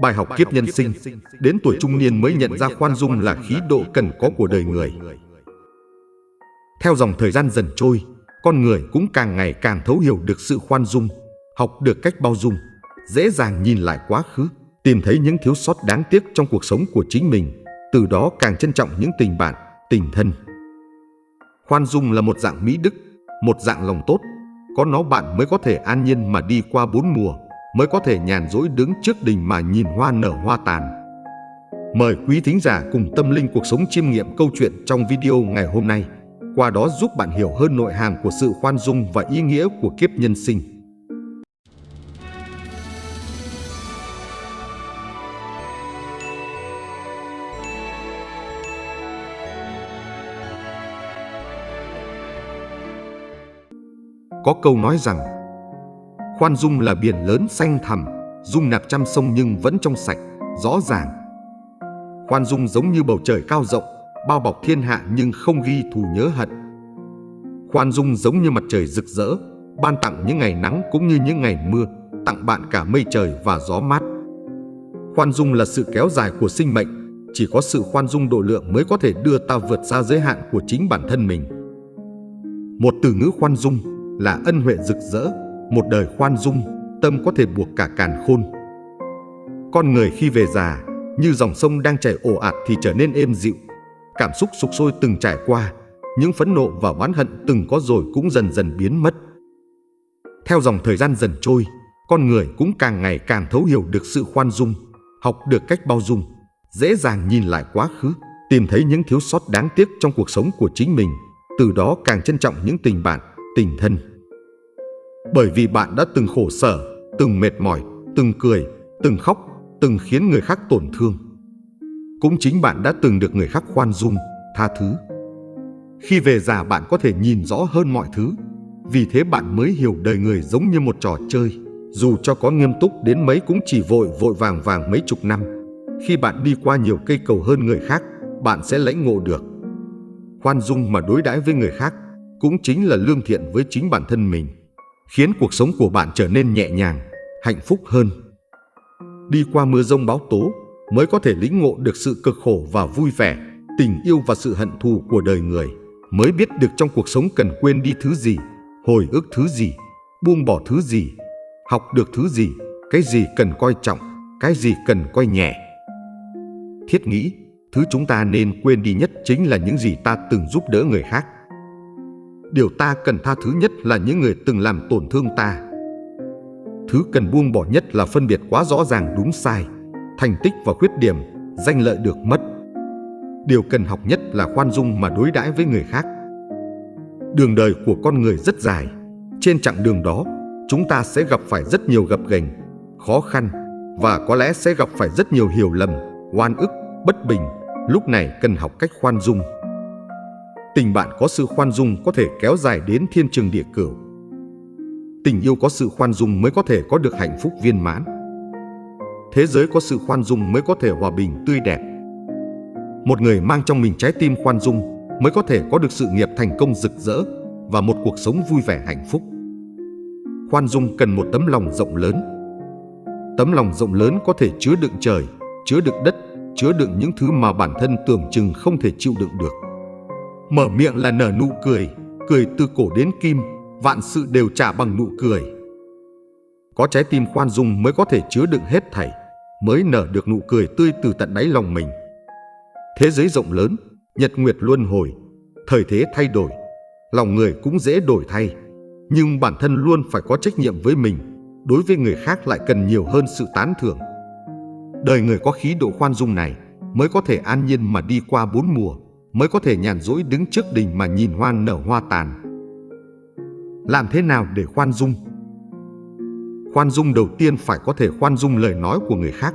Bài học kiếp nhân sinh, đến tuổi trung niên mới nhận ra khoan dung là khí độ cần có của đời người. Theo dòng thời gian dần trôi, con người cũng càng ngày càng thấu hiểu được sự khoan dung, học được cách bao dung, dễ dàng nhìn lại quá khứ, tìm thấy những thiếu sót đáng tiếc trong cuộc sống của chính mình, từ đó càng trân trọng những tình bạn, tình thân. Khoan dung là một dạng mỹ đức, một dạng lòng tốt, có nó bạn mới có thể an nhiên mà đi qua bốn mùa, mới có thể nhàn rỗi đứng trước đình mà nhìn hoa nở hoa tàn. Mời quý thính giả cùng tâm linh cuộc sống chiêm nghiệm câu chuyện trong video ngày hôm nay, qua đó giúp bạn hiểu hơn nội hàm của sự khoan dung và ý nghĩa của kiếp nhân sinh. Có câu nói rằng Khoan dung là biển lớn xanh thẳm, dung nạp trăm sông nhưng vẫn trong sạch, rõ ràng. Khoan dung giống như bầu trời cao rộng, bao bọc thiên hạ nhưng không ghi thù nhớ hận. Khoan dung giống như mặt trời rực rỡ, ban tặng những ngày nắng cũng như những ngày mưa, tặng bạn cả mây trời và gió mát. Khoan dung là sự kéo dài của sinh mệnh, chỉ có sự khoan dung độ lượng mới có thể đưa ta vượt xa giới hạn của chính bản thân mình. Một từ ngữ khoan dung là ân huệ rực rỡ, một đời khoan dung, tâm có thể buộc cả càn khôn. Con người khi về già, như dòng sông đang chảy ồ ạt thì trở nên êm dịu. Cảm xúc sục sôi từng trải qua, những phẫn nộ và oán hận từng có rồi cũng dần dần biến mất. Theo dòng thời gian dần trôi, con người cũng càng ngày càng thấu hiểu được sự khoan dung, học được cách bao dung, dễ dàng nhìn lại quá khứ, tìm thấy những thiếu sót đáng tiếc trong cuộc sống của chính mình, từ đó càng trân trọng những tình bạn, tình thân. Bởi vì bạn đã từng khổ sở, từng mệt mỏi, từng cười, từng khóc, từng khiến người khác tổn thương. Cũng chính bạn đã từng được người khác khoan dung, tha thứ. Khi về già bạn có thể nhìn rõ hơn mọi thứ, vì thế bạn mới hiểu đời người giống như một trò chơi. Dù cho có nghiêm túc đến mấy cũng chỉ vội vội vàng vàng mấy chục năm. Khi bạn đi qua nhiều cây cầu hơn người khác, bạn sẽ lãnh ngộ được. Khoan dung mà đối đãi với người khác cũng chính là lương thiện với chính bản thân mình khiến cuộc sống của bạn trở nên nhẹ nhàng, hạnh phúc hơn. Đi qua mưa rông báo tố mới có thể lĩnh ngộ được sự cực khổ và vui vẻ, tình yêu và sự hận thù của đời người, mới biết được trong cuộc sống cần quên đi thứ gì, hồi ức thứ gì, buông bỏ thứ gì, học được thứ gì, cái gì cần coi trọng, cái gì cần coi nhẹ. Thiết nghĩ, thứ chúng ta nên quên đi nhất chính là những gì ta từng giúp đỡ người khác điều ta cần tha thứ nhất là những người từng làm tổn thương ta. Thứ cần buông bỏ nhất là phân biệt quá rõ ràng đúng sai, thành tích và khuyết điểm, danh lợi được mất. Điều cần học nhất là khoan dung mà đối đãi với người khác. Đường đời của con người rất dài, trên chặng đường đó, chúng ta sẽ gặp phải rất nhiều gập ghềnh, khó khăn và có lẽ sẽ gặp phải rất nhiều hiểu lầm, oan ức, bất bình. Lúc này cần học cách khoan dung. Tình bạn có sự khoan dung có thể kéo dài đến thiên trường địa cửu. Tình yêu có sự khoan dung mới có thể có được hạnh phúc viên mãn. Thế giới có sự khoan dung mới có thể hòa bình tươi đẹp. Một người mang trong mình trái tim khoan dung mới có thể có được sự nghiệp thành công rực rỡ và một cuộc sống vui vẻ hạnh phúc. Khoan dung cần một tấm lòng rộng lớn. Tấm lòng rộng lớn có thể chứa đựng trời, chứa đựng đất, chứa đựng những thứ mà bản thân tưởng chừng không thể chịu đựng được. Mở miệng là nở nụ cười, cười từ cổ đến kim, vạn sự đều trả bằng nụ cười. Có trái tim khoan dung mới có thể chứa đựng hết thảy, mới nở được nụ cười tươi từ tận đáy lòng mình. Thế giới rộng lớn, nhật nguyệt luân hồi, thời thế thay đổi, lòng người cũng dễ đổi thay, nhưng bản thân luôn phải có trách nhiệm với mình, đối với người khác lại cần nhiều hơn sự tán thưởng. Đời người có khí độ khoan dung này mới có thể an nhiên mà đi qua bốn mùa, mới có thể nhàn rỗi đứng trước đình mà nhìn hoa nở hoa tàn. Làm thế nào để khoan dung? Khoan dung đầu tiên phải có thể khoan dung lời nói của người khác.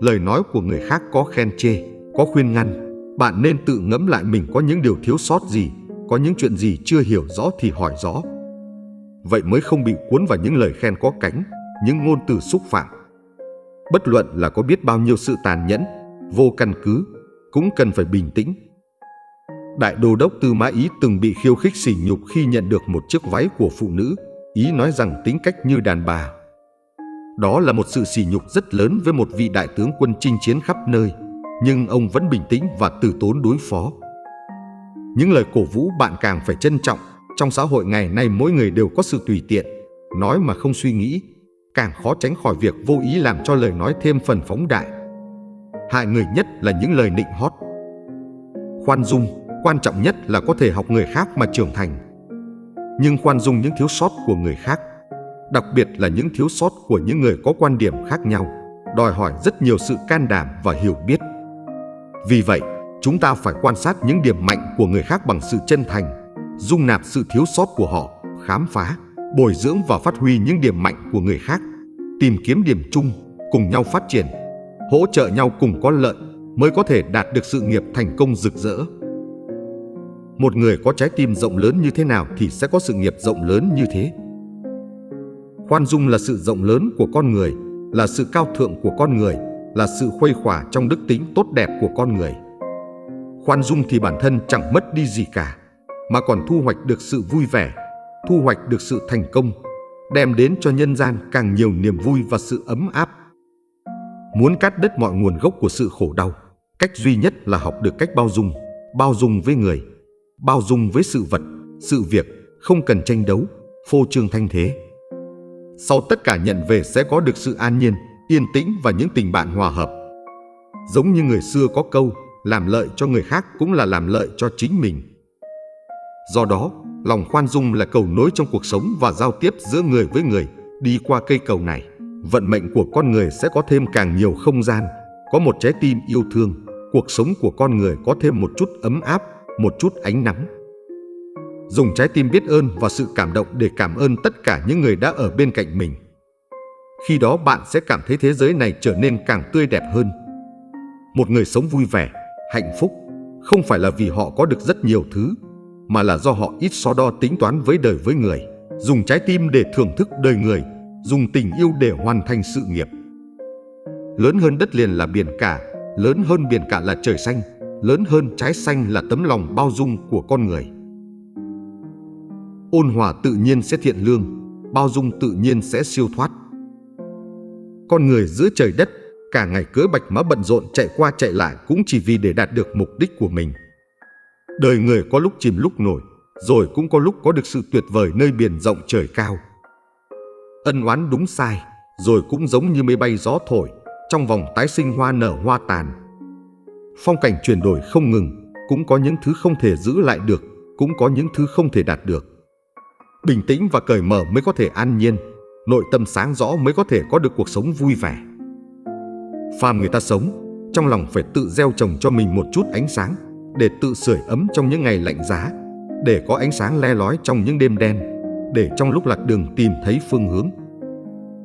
Lời nói của người khác có khen chê, có khuyên ngăn. Bạn nên tự ngẫm lại mình có những điều thiếu sót gì, có những chuyện gì chưa hiểu rõ thì hỏi rõ. Vậy mới không bị cuốn vào những lời khen có cánh, những ngôn từ xúc phạm. Bất luận là có biết bao nhiêu sự tàn nhẫn, vô căn cứ, cũng cần phải bình tĩnh, Đại đô đốc Tư Mã Ý từng bị khiêu khích sỉ nhục khi nhận được một chiếc váy của phụ nữ, Ý nói rằng tính cách như đàn bà. Đó là một sự sỉ nhục rất lớn với một vị đại tướng quân chinh chiến khắp nơi, nhưng ông vẫn bình tĩnh và từ tốn đối phó. Những lời cổ vũ bạn càng phải trân trọng, trong xã hội ngày nay mỗi người đều có sự tùy tiện, nói mà không suy nghĩ, càng khó tránh khỏi việc vô ý làm cho lời nói thêm phần phóng đại. Hại người nhất là những lời nịnh hót. Khoan dung, quan trọng nhất là có thể học người khác mà trưởng thành. Nhưng khoan dung những thiếu sót của người khác, đặc biệt là những thiếu sót của những người có quan điểm khác nhau, đòi hỏi rất nhiều sự can đảm và hiểu biết. Vì vậy, chúng ta phải quan sát những điểm mạnh của người khác bằng sự chân thành, dung nạp sự thiếu sót của họ, khám phá, bồi dưỡng và phát huy những điểm mạnh của người khác, tìm kiếm điểm chung, cùng nhau phát triển, hỗ trợ nhau cùng có lợi mới có thể đạt được sự nghiệp thành công rực rỡ. Một người có trái tim rộng lớn như thế nào thì sẽ có sự nghiệp rộng lớn như thế. Khoan dung là sự rộng lớn của con người, là sự cao thượng của con người, là sự khuây khỏa trong đức tính tốt đẹp của con người. Khoan dung thì bản thân chẳng mất đi gì cả, mà còn thu hoạch được sự vui vẻ, thu hoạch được sự thành công, đem đến cho nhân gian càng nhiều niềm vui và sự ấm áp. Muốn cắt đứt mọi nguồn gốc của sự khổ đau, cách duy nhất là học được cách bao dung, bao dung với người, bao dung với sự vật, sự việc, không cần tranh đấu, phô trương thanh thế. Sau tất cả nhận về sẽ có được sự an nhiên, yên tĩnh và những tình bạn hòa hợp. Giống như người xưa có câu, làm lợi cho người khác cũng là làm lợi cho chính mình. Do đó, lòng khoan dung là cầu nối trong cuộc sống và giao tiếp giữa người với người. Đi qua cây cầu này, vận mệnh của con người sẽ có thêm càng nhiều không gian, có một trái tim yêu thương, cuộc sống của con người có thêm một chút ấm áp, một chút ánh nắng. Dùng trái tim biết ơn và sự cảm động để cảm ơn tất cả những người đã ở bên cạnh mình. Khi đó bạn sẽ cảm thấy thế giới này trở nên càng tươi đẹp hơn. Một người sống vui vẻ, hạnh phúc không phải là vì họ có được rất nhiều thứ mà là do họ ít so đo tính toán với đời với người, dùng trái tim để thưởng thức đời người, dùng tình yêu để hoàn thành sự nghiệp. Lớn hơn đất liền là biển cả, lớn hơn biển cả là trời xanh, lớn hơn trái xanh là tấm lòng bao dung của con người. Ôn hòa tự nhiên sẽ thiện lương, bao dung tự nhiên sẽ siêu thoát. Con người giữa trời đất, cả ngày cưới bạch mã bận rộn chạy qua chạy lại cũng chỉ vì để đạt được mục đích của mình. Đời người có lúc chìm lúc nổi, rồi cũng có lúc có được sự tuyệt vời nơi biển rộng trời cao. Ân oán đúng sai, rồi cũng giống như mây bay gió thổi, trong vòng tái sinh hoa nở hoa tàn. Phong cảnh chuyển đổi không ngừng, cũng có những thứ không thể giữ lại được, cũng có những thứ không thể đạt được. Bình tĩnh và cởi mở mới có thể an nhiên, nội tâm sáng rõ mới có thể có được cuộc sống vui vẻ. Phàm người ta sống, trong lòng phải tự gieo trồng cho mình một chút ánh sáng, để tự sưởi ấm trong những ngày lạnh giá, để có ánh sáng le lói trong những đêm đen, để trong lúc lạc đường tìm thấy phương hướng.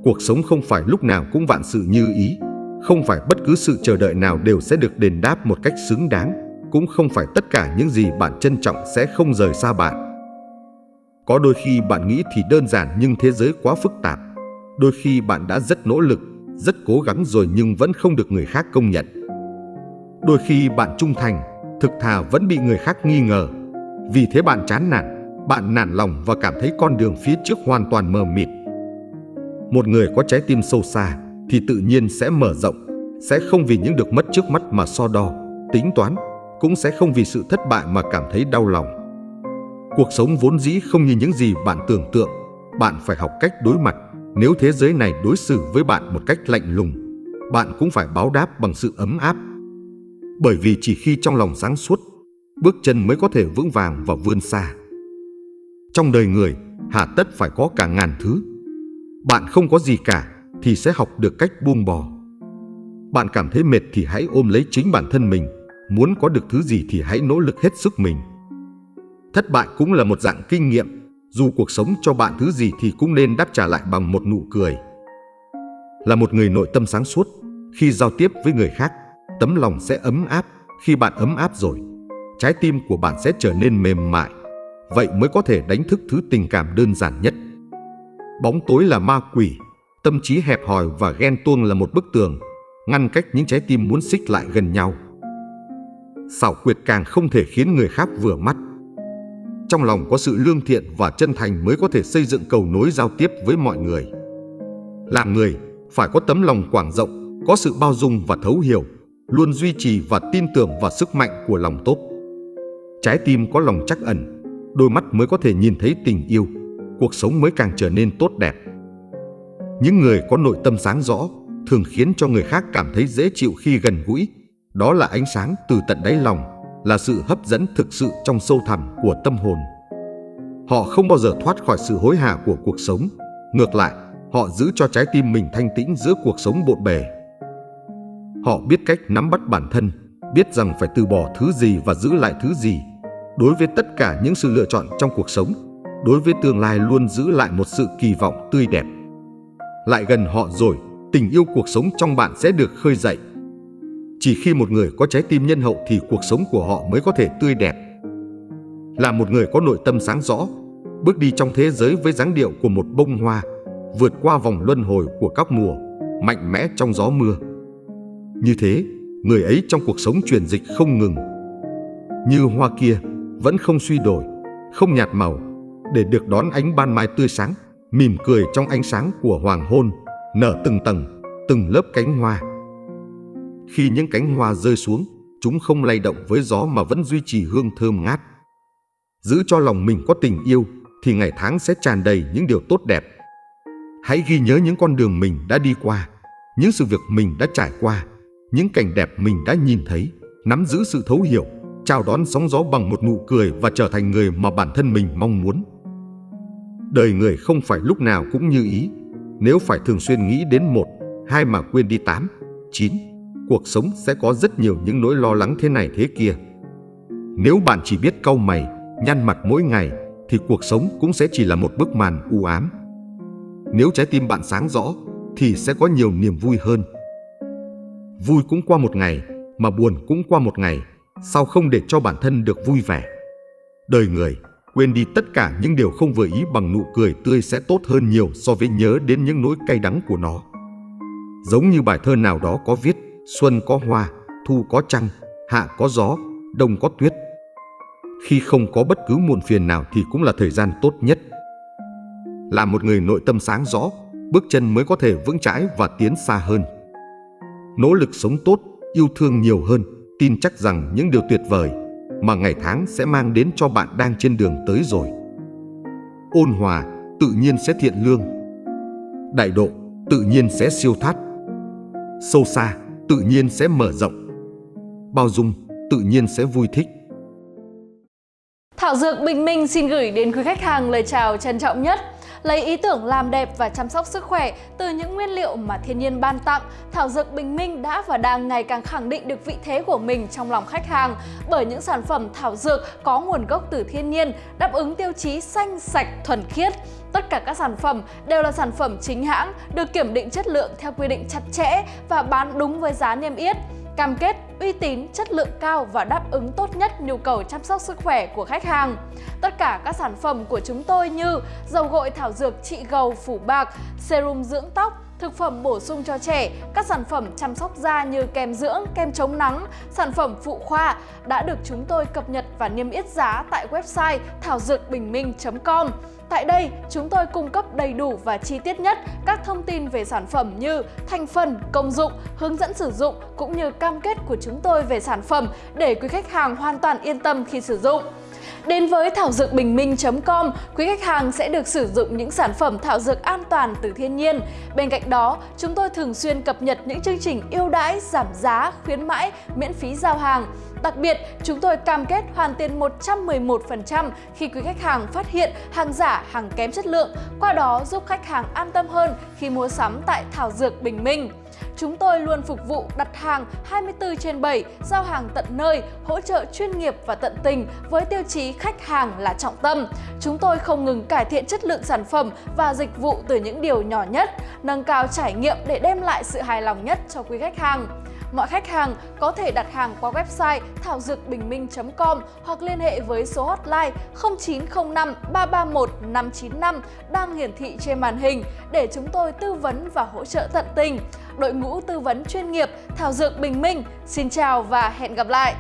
Cuộc sống không phải lúc nào cũng vạn sự như ý, không phải bất cứ sự chờ đợi nào đều sẽ được đền đáp một cách xứng đáng, cũng không phải tất cả những gì bạn trân trọng sẽ không rời xa bạn. Có đôi khi bạn nghĩ thì đơn giản nhưng thế giới quá phức tạp. Đôi khi bạn đã rất nỗ lực, rất cố gắng rồi nhưng vẫn không được người khác công nhận. Đôi khi bạn trung thành, thực thà vẫn bị người khác nghi ngờ. Vì thế bạn chán nản, bạn nản lòng và cảm thấy con đường phía trước hoàn toàn mờ mịt. Một người có trái tim sâu xa thì tự nhiên sẽ mở rộng, sẽ không vì những được mất trước mắt mà so đo, tính toán, cũng sẽ không vì sự thất bại mà cảm thấy đau lòng. Cuộc sống vốn dĩ không như những gì bạn tưởng tượng, bạn phải học cách đối mặt. Nếu thế giới này đối xử với bạn một cách lạnh lùng, bạn cũng phải báo đáp bằng sự ấm áp bởi vì chỉ khi trong lòng sáng suốt, bước chân mới có thể vững vàng và vươn xa. Trong đời người, hà tất phải có cả ngàn thứ. Bạn không có gì cả thì sẽ học được cách buông bỏ. Bạn cảm thấy mệt thì hãy ôm lấy chính bản thân mình, muốn có được thứ gì thì hãy nỗ lực hết sức mình. Thất bại cũng là một dạng kinh nghiệm, dù cuộc sống cho bạn thứ gì thì cũng nên đáp trả lại bằng một nụ cười. Là một người nội tâm sáng suốt, khi giao tiếp với người khác, tấm lòng sẽ ấm áp. Khi bạn ấm áp rồi, trái tim của bạn sẽ trở nên mềm mại. Vậy mới có thể đánh thức thứ tình cảm đơn giản nhất. Bóng tối là ma quỷ, tâm trí hẹp hòi và ghen tuông là một bức tường, ngăn cách những trái tim muốn xích lại gần nhau. Xảo quyệt càng không thể khiến người khác vừa mắt. Trong lòng có sự lương thiện và chân thành mới có thể xây dựng cầu nối giao tiếp với mọi người. Làm người, phải có tấm lòng quảng rộng, có sự bao dung và thấu hiểu, luôn duy trì và tin tưởng vào sức mạnh của lòng tốt. Trái tim có lòng chắc ẩn, đôi mắt mới có thể nhìn thấy tình yêu, cuộc sống mới càng trở nên tốt đẹp. Những người có nội tâm sáng rõ thường khiến cho người khác cảm thấy dễ chịu khi gần gũi. Đó là ánh sáng từ tận đáy lòng, là sự hấp dẫn thực sự trong sâu thẳm của tâm hồn. Họ không bao giờ thoát khỏi sự hối hả của cuộc sống. Ngược lại, họ giữ cho trái tim mình thanh tĩnh giữa cuộc sống bộn bề. Họ biết cách nắm bắt bản thân, biết rằng phải từ bỏ thứ gì và giữ lại thứ gì. Đối với tất cả những sự lựa chọn trong cuộc sống, đối với tương lai luôn giữ lại một sự kỳ vọng tươi đẹp. Lại gần họ rồi, tình yêu cuộc sống trong bạn sẽ được khơi dậy. Chỉ khi một người có trái tim nhân hậu thì cuộc sống của họ mới có thể tươi đẹp. Là một người có nội tâm sáng rõ, bước đi trong thế giới với dáng điệu của một bông hoa, vượt qua vòng luân hồi của các mùa, mạnh mẽ trong gió mưa. Như thế, người ấy trong cuộc sống truyền dịch không ngừng. Như hoa kia, vẫn không suy đổi, không nhạt màu, để được đón ánh ban mai tươi sáng, mỉm cười trong ánh sáng của hoàng hôn, nở từng tầng, từng lớp cánh hoa. Khi những cánh hoa rơi xuống, chúng không lay động với gió mà vẫn duy trì hương thơm ngát. Giữ cho lòng mình có tình yêu thì ngày tháng sẽ tràn đầy những điều tốt đẹp. Hãy ghi nhớ những con đường mình đã đi qua, những sự việc mình đã trải qua, những cảnh đẹp mình đã nhìn thấy, nắm giữ sự thấu hiểu, chào đón sóng gió bằng một nụ cười và trở thành người mà bản thân mình mong muốn. Đời người không phải lúc nào cũng như ý, nếu phải thường xuyên nghĩ đến một, hai mà quên đi tám, chín, cuộc sống sẽ có rất nhiều những nỗi lo lắng thế này thế kia. Nếu bạn chỉ biết cau mày, nhăn mặt mỗi ngày, thì cuộc sống cũng sẽ chỉ là một bức màn u ám. Nếu trái tim bạn sáng rõ, thì sẽ có nhiều niềm vui hơn. Vui cũng qua một ngày, mà buồn cũng qua một ngày, sao không để cho bản thân được vui vẻ? Đời người Quên đi tất cả những điều không vừa ý bằng nụ cười tươi sẽ tốt hơn nhiều so với nhớ đến những nỗi cay đắng của nó. Giống như bài thơ nào đó có viết Xuân có hoa, thu có trăng, hạ có gió, đông có tuyết. Khi không có bất cứ muộn phiền nào thì cũng là thời gian tốt nhất. Là một người nội tâm sáng rõ, bước chân mới có thể vững chãi và tiến xa hơn. Nỗ lực sống tốt, yêu thương nhiều hơn, tin chắc rằng những điều tuyệt vời mà ngày tháng sẽ mang đến cho bạn đang trên đường tới rồi. Ôn hòa, tự nhiên sẽ thiện lương. Đại độ, tự nhiên sẽ siêu thoát. Sâu xa, tự nhiên sẽ mở rộng. Bao dung, tự nhiên sẽ vui thích. Thảo Dược Bình Minh xin gửi đến quý khách hàng lời chào trân trọng nhất lấy ý tưởng làm đẹp và chăm sóc sức khỏe từ những nguyên liệu mà thiên nhiên ban tặng, Thảo Dược Bình Minh đã và đang ngày càng khẳng định được vị thế của mình trong lòng khách hàng bởi những sản phẩm thảo dược có nguồn gốc từ thiên nhiên, đáp ứng tiêu chí xanh, sạch, thuần khiết. Tất cả các sản phẩm đều là sản phẩm chính hãng, được kiểm định chất lượng theo quy định chặt chẽ và bán đúng với giá niêm yết cam kết uy tín, chất lượng cao và đáp ứng tốt nhất nhu cầu chăm sóc sức khỏe của khách hàng. Tất cả các sản phẩm của chúng tôi như dầu gội thảo dược trị gầu phủ bạc, serum dưỡng tóc, thực phẩm bổ sung cho trẻ, các sản phẩm chăm sóc da như kem dưỡng, kem chống nắng, sản phẩm phụ khoa đã được chúng tôi cập nhật và niêm yết giá tại website thảo dược bình minh.com. Tại đây, chúng tôi cung cấp đầy đủ và chi tiết nhất các thông tin về sản phẩm như thành phần, công dụng, hướng dẫn sử dụng cũng như cam kết của chúng tôi về sản phẩm để quý khách hàng hoàn toàn yên tâm khi sử dụng. Đến với thảo dược bình minh.com, quý khách hàng sẽ được sử dụng những sản phẩm thảo dược an toàn từ thiên nhiên. Bên cạnh đó, chúng tôi thường xuyên cập nhật những chương trình ưu đãi, giảm giá, khuyến mãi, miễn phí giao hàng. Đặc biệt, chúng tôi cam kết hoàn tiền 111% khi quý khách hàng phát hiện hàng giả, hàng kém chất lượng, qua đó giúp khách hàng an tâm hơn khi mua sắm tại Thảo Dược Bình Minh. Chúng tôi luôn phục vụ đặt hàng 24 trên 7, giao hàng tận nơi, hỗ trợ chuyên nghiệp và tận tình với tiêu chí khách hàng là trọng tâm. Chúng tôi không ngừng cải thiện chất lượng sản phẩm và dịch vụ từ những điều nhỏ nhất, nâng cao trải nghiệm để đem lại sự hài lòng nhất cho quý khách hàng. Mọi khách hàng có thể đặt hàng qua website thảo dược bình minh.com hoặc liên hệ với số hotline 0905 331 595 đang hiển thị trên màn hình để chúng tôi tư vấn và hỗ trợ tận tình. Đội ngũ tư vấn chuyên nghiệp Thảo Dược Bình Minh, xin chào và hẹn gặp lại!